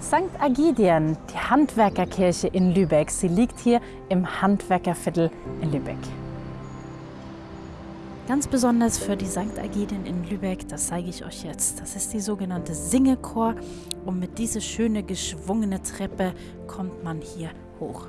St. Agidien, die Handwerkerkirche in Lübeck. Sie liegt hier im Handwerkerviertel in Lübeck. Ganz besonders für die St. Agidien in Lübeck, das zeige ich euch jetzt. Das ist die sogenannte Singechor und mit dieser schöne geschwungene Treppe kommt man hier hoch.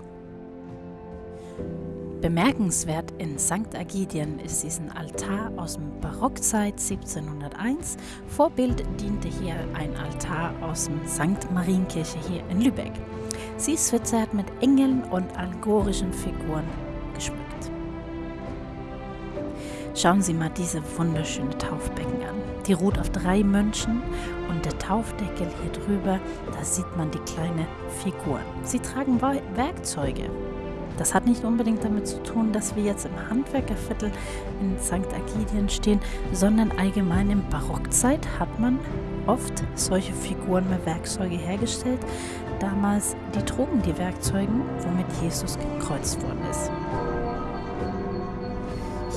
Bemerkenswert in St. Agidien ist diesen Altar aus dem Barockzeit 1701. Vorbild diente hier ein Altar aus dem St. Marienkirche hier in Lübeck. Sie ist verzerrt mit Engeln und allegorischen Figuren geschmückt. Schauen Sie mal diese wunderschöne Taufbecken an. Die ruht auf drei Mönchen und der Taufdeckel hier drüber, da sieht man die kleine Figur. Sie tragen Werkzeuge, das hat nicht unbedingt damit zu tun, dass wir jetzt im Handwerkerviertel in St. Agidien stehen, sondern allgemein in Barockzeit hat man oft solche Figuren mit Werkzeuge hergestellt. Damals, die trugen die Werkzeuge, womit Jesus gekreuzt worden ist.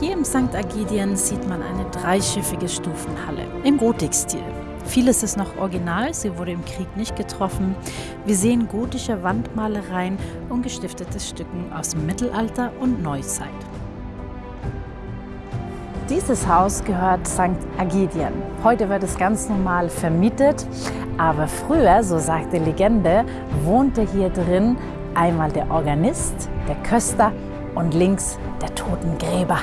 Hier im St. Agidien sieht man eine dreischiffige Stufenhalle im Gotikstil. Vieles ist noch original, sie wurde im Krieg nicht getroffen. Wir sehen gotische Wandmalereien und gestiftete Stücken aus dem Mittelalter und Neuzeit. Dieses Haus gehört St. Agidien. Heute wird es ganz normal vermietet, aber früher, so sagt die Legende, wohnte hier drin einmal der Organist, der Köster und links der Totengräber.